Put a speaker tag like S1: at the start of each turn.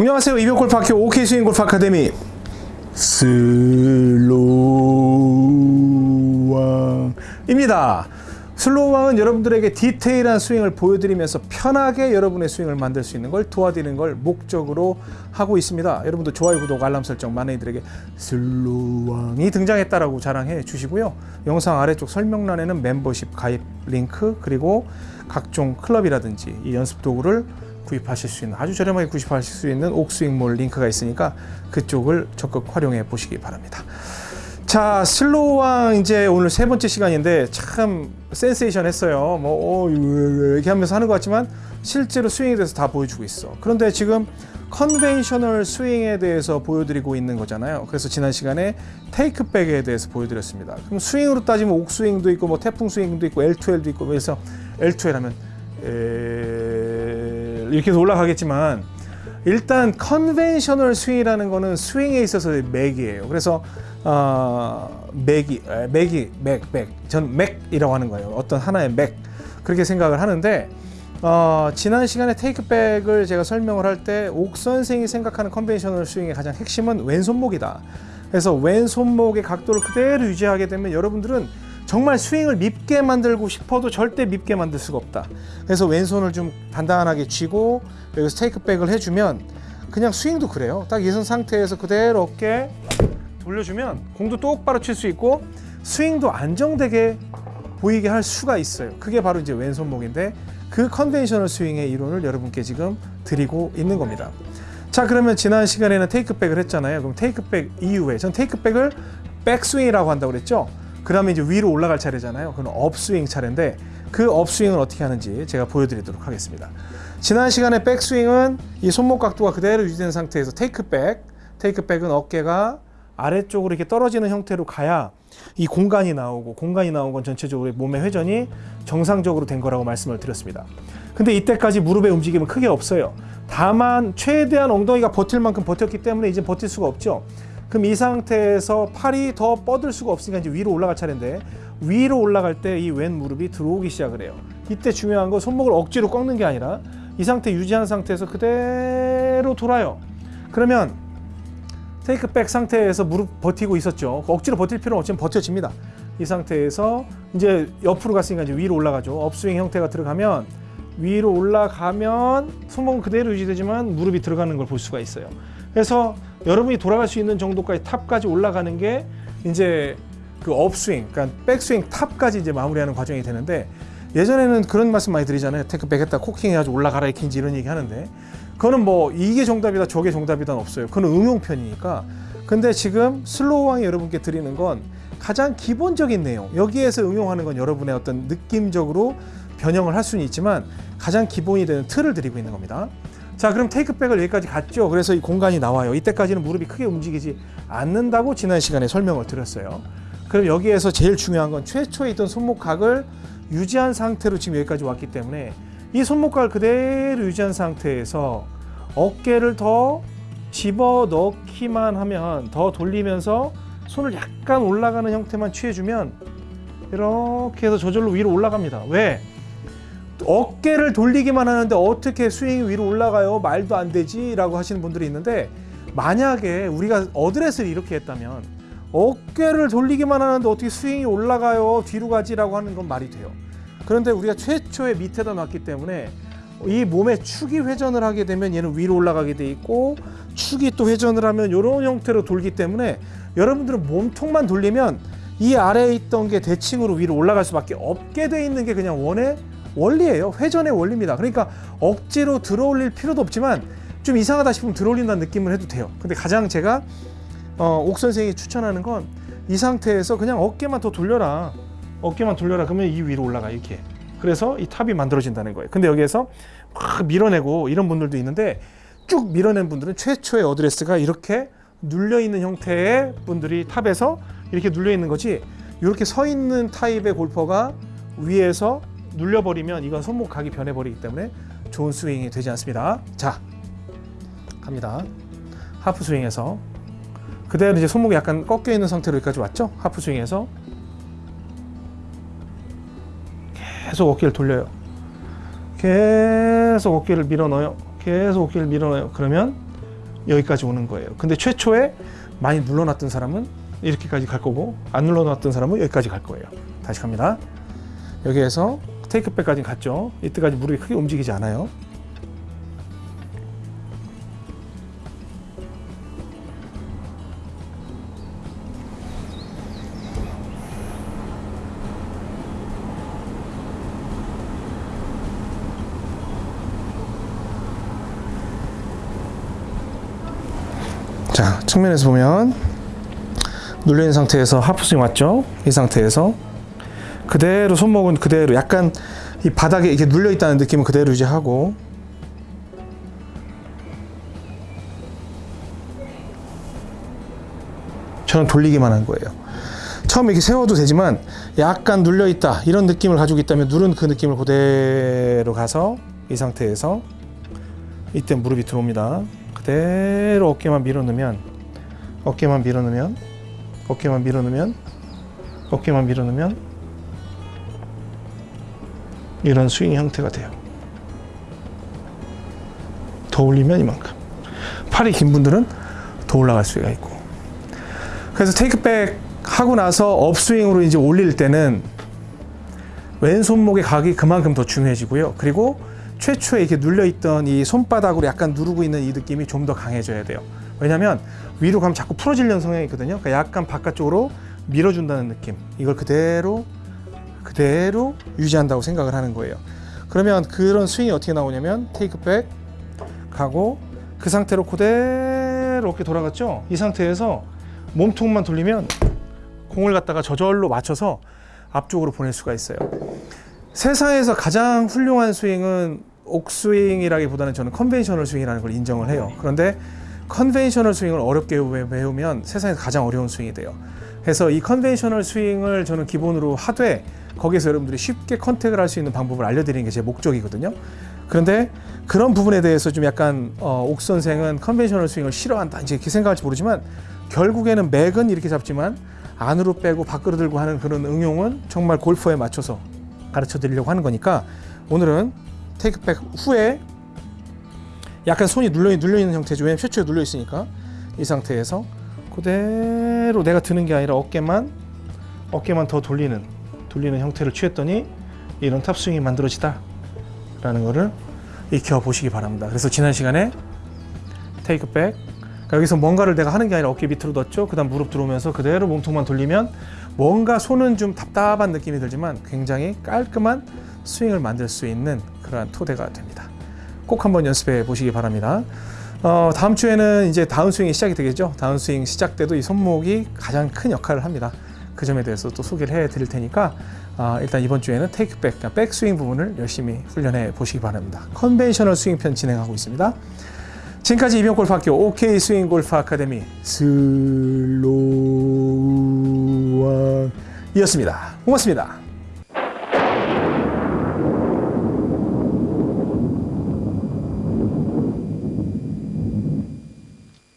S1: 안녕하세요. 이병옥 골프학교 옥스윙 골프 아카데미 슬로우왕입니다. 슬로우왕은 여러분들에게 디테일한 스윙을 보여드리면서 편하게 여러분의 스윙을 만들 수 있는 걸 도와드리는 걸 목적으로 하고 있습니다. 여러분도 좋아요, 구독, 알람 설정 많은 이들에게 슬로우왕이 등장했다라고 자랑해 주시고요. 영상 아래쪽 설명란에는 멤버십 가입 링크 그리고 각종 클럽이라든지 이 연습 도구를 구입하실 수 있는 아주 저렴하게 구입하실 수 있는 옥스윙몰 링크가 있으니까 그쪽을 적극 활용해 보시기 바랍니다. 자 슬로우왕 이제 오늘 세 번째 시간인데 참 센세이션 했어요. 뭐 어, 이렇게 하면서 하는 것 같지만 실제로 스윙에 대해서 다 보여주고 있어. 그런데 지금 conventional 스윙에 대해서 보여드리고 있는 거잖아요. 그래서 지난 시간에 takeback에 대해서 보여드렸습니다. 그럼 스윙으로 따지면 옥스윙도 있고 뭐 태풍 스윙도 있고 L2L도 있고 그래서 L2L 하면 에... 이렇게 해서 올라가겠지만 일단 conventional 스윙이라는 거는 스윙에 있어서 맥이에요. 그래서 어, 맥이 맥이 맥 맥. 전 맥이라고 하는 거예요. 어떤 하나의 맥 그렇게 생각을 하는데 어, 지난 시간에 takeback을 제가 설명을 할 때 옥 선생이 생각하는 conventional 스윙의 가장 핵심은 왼손목이다. 그래서 왼손목의 각도를 그대로 유지하게 되면 여러분들은 정말 스윙을 밉게 만들고 싶어도 절대 밉게 만들 수가 없다. 그래서 왼손을 좀 단단하게 쥐고 여기서 takeback을 해주면 그냥 스윙도 그래요. 딱 예선 상태에서 그대로 어깨 돌려주면 공도 똑바로 칠 수 있고 스윙도 안정되게 보이게 할 수가 있어요. 그게 바로 이제 왼손목인데 그 conventional 스윙의 이론을 여러분께 지금 드리고 있는 겁니다. 자 그러면 지난 시간에는 takeback을 했잖아요. 그럼 takeback 이후에 전 takeback을 백스윙이라고 한다고 그랬죠. 그러면 이제 위로 올라갈 차례잖아요. 그건 업스윙 차례인데 그 업스윙은 어떻게 하는지 제가 보여드리도록 하겠습니다. 지난 시간에 백스윙은 이 손목 각도가 그대로 유지된 상태에서 테이크백, 테이크백은 어깨가 아래쪽으로 이렇게 떨어지는 형태로 가야 이 공간이 나오고 공간이 나온 건 전체적으로 몸의 회전이 정상적으로 된 거라고 말씀을 드렸습니다. 근데 이때까지 무릎의 움직임은 크게 없어요. 다만 최대한 엉덩이가 버틸 만큼 버텼기 때문에 이제 버틸 수가 없죠. 그럼 이 상태에서 팔이 더 뻗을 수가 없으니까 이제 위로 올라갈 차례인데 위로 올라갈 때 이 왼 무릎이 들어오기 시작을 해요. 이때 중요한 건 손목을 억지로 꺾는 게 아니라 이 상태 유지한 상태에서 그대로 돌아요. 그러면 테이크백 상태에서 무릎 버티고 있었죠. 억지로 버틸 필요는 없지만 버텨집니다. 이 상태에서 이제 옆으로 갔으니까 이제 위로 올라가죠. 업스윙 형태가 들어가면 위로 올라가면 손목은 그대로 유지되지만 무릎이 들어가는 걸 볼 수가 있어요. 그래서 여러분이 돌아갈 수 있는 정도까지 top까지 올라가는 게 이제 그 upswing, 그러니까 백스윙 top까지 이제 마무리하는 과정이 되는데 예전에는 그런 말씀 많이 드리잖아요. takeback 했다 cocking 해가지고 올라가라 이렇게 이런 얘기 하는데 그거는 뭐 이게 정답이다 저게 정답이다 없어요. 그건 응용편이니까. 근데 지금 슬로우왕이 여러분께 드리는 건 가장 기본적인 내용 여기에서 응용하는 건 여러분의 어떤 느낌적으로 변형을 할 수는 있지만 가장 기본이 되는 틀을 드리고 있는 겁니다. 자 그럼 테이크백을 여기까지 갔죠. 그래서 이 공간이 나와요. 이때까지는 무릎이 크게 움직이지 않는다고 지난 시간에 설명을 드렸어요. 그럼 여기에서 제일 중요한 건 최초에 있던 손목각을 유지한 상태로 지금 여기까지 왔기 때문에 이 손목각을 그대로 유지한 상태에서 어깨를 더 집어 넣기만 하면 더 돌리면서 손을 약간 올라가는 형태만 취해주면 이렇게 해서 저절로 위로 올라갑니다. 왜? 어깨를 돌리기만 하는데 어떻게 스윙이 위로 올라가요? 말도 안 되지 라고 하시는 분들이 있는데 만약에 우리가 어드레스를 이렇게 했다면 어깨를 돌리기만 하는데 어떻게 스윙이 올라가요? 뒤로 가지 라고 하는 건 말이 돼요. 그런데 우리가 최초에 밑에다 놨기 때문에 이 몸의 축이 회전을 하게 되면 얘는 위로 올라가게 돼 있고 축이 또 회전을 하면 이런 형태로 돌기 때문에 여러분들은 몸통만 돌리면 이 아래에 있던 게 대칭으로 위로 올라갈 수밖에 없게 돼 있는 게 그냥 원의 원리예요. 회전의 원리입니다. 그러니까 억지로 들어올릴 필요도 없지만 좀 이상하다 싶으면 들어올린다는 느낌을 해도 돼요. 근데 가장 제가 어, 옥 선생이 추천하는 건 이 상태에서 그냥 어깨만 더 돌려라. 어깨만 돌려라. 그러면 이 위로 올라가 이렇게. 그래서 이 탑이 만들어진다는 거예요. 근데 여기에서 막 밀어내고 이런 분들도 있는데 쭉 밀어낸 분들은 최초의 어드레스가 이렇게 눌려 있는 형태의 분들이 top에서 이렇게 눌려 있는 거지. 이렇게 서 있는 타입의 골퍼가 위에서 눌려버리면 이건 손목 각이 변해버리기 때문에 좋은 스윙이 되지 않습니다. 자, 갑니다. half swing에서 그대로 이제 손목이 약간 꺾여 있는 상태로 여기까지 왔죠? half swing에서 계속 어깨를 돌려요. 계속 어깨를 밀어 넣어요. 계속 어깨를 밀어 넣어요. 그러면 여기까지 오는 거예요. 근데 최초에 많이 눌러놨던 사람은 이렇게까지 갈 거고 안 눌러놨던 사람은 여기까지 갈 거예요. 다시 갑니다. 여기에서 테이크백까지 갔죠. 이때까지 무릎이 크게 움직이지 않아요. 자, 측면에서 보면 있는 상태에서 하프스윙 왔죠? 이 상태에서 그대로 손목은 그대로 약간 이 바닥에 이렇게 눌려 있다는 느낌은 그대로 유지하고 저는 돌리기만 한 거예요. 처음에 이렇게 세워도 되지만 약간 눌려 있다 이런 느낌을 가지고 있다면 누른 그 느낌을 그대로 가서 이 상태에서 이때 무릎이 들어옵니다. 그대로 어깨만 밀어 넣으면 어깨만 밀어 넣으면 어깨만 밀어 넣으면 어깨만 밀어 넣으면 이런 스윙 형태가 돼요. 더 올리면 이만큼. 팔이 긴 분들은 더 올라갈 수가 있고. 그래서 테이크백 하고 나서 업스윙으로 이제 올릴 때는 왼손목의 각이 그만큼 더 중요해지고요. 그리고 최초에 이렇게 눌려있던 이 손바닥으로 약간 누르고 있는 이 느낌이 좀 더 강해져야 돼요. 왜냐하면 위로 가면 자꾸 풀어지려는 성향이 있거든요. 그러니까 약간 바깥쪽으로 밀어준다는 느낌. 이걸 그대로 그대로 유지한다고 생각을 하는 거예요. 그러면 그런 스윙이 어떻게 나오냐면 테이크백 가고 그 상태로 그대로 이렇게 돌아갔죠. 이 상태에서 몸통만 돌리면 공을 갖다가 저절로 맞춰서 앞쪽으로 보낼 수가 있어요. 세상에서 가장 훌륭한 스윙은 옥스윙이라기보다는 저는 conventional 스윙이라는 걸 인정을 해요. 그런데 conventional 스윙을 어렵게 배우면 세상에서 가장 어려운 스윙이 돼요. 그래서 이 conventional 스윙을 저는 기본으로 하되 거기서 여러분들이 쉽게 contact을 할 수 있는 방법을 알려드리는 게 제 목적이거든요. 그런데 그런 부분에 대해서 좀 약간 어, 옥 선생은 conventional 스윙을 싫어한다 이렇게 생각할지 모르지만 결국에는 맥은 이렇게 잡지만 안으로 빼고 밖으로 들고 하는 그런 응용은 정말 골퍼에 맞춰서 가르쳐 드리려고 하는 거니까 오늘은 테이크백 후에 약간 손이 눌려, 눌려 있는 형태죠. 왜냐면 최초에 눌려 있으니까 이 상태에서 그대로 내가 드는 게 아니라 어깨만 어깨만 더 돌리는 돌리는 형태를 취했더니 이런 탑스윙이 만들어지다 라는 거를 익혀 보시기 바랍니다. 그래서 지난 시간에 take back 그러니까 여기서 뭔가를 내가 하는 게 아니라 어깨 밑으로 넣었죠. 그 다음 무릎 들어오면서 그대로 몸통만 돌리면 뭔가 손은 좀 답답한 느낌이 들지만 굉장히 깔끔한 스윙을 만들 수 있는 그러한 토대가 됩니다. 꼭 한번 연습해 보시기 바랍니다. 어, 다음 주에는 이제 다운스윙이 시작이 되겠죠. 다운스윙 시작 때도 이 손목이 가장 큰 역할을 합니다. 그 점에 대해서 또 소개를 해 드릴 테니까 어, 일단 이번 주에는 take back, 그러니까 백스윙 부분을 열심히 훈련해 보시기 바랍니다. conventional 스윙 편 진행하고 있습니다. 지금까지 이병골프학교 OK 스윙 골프 아카데미 슬로우왕이었습니다. 고맙습니다.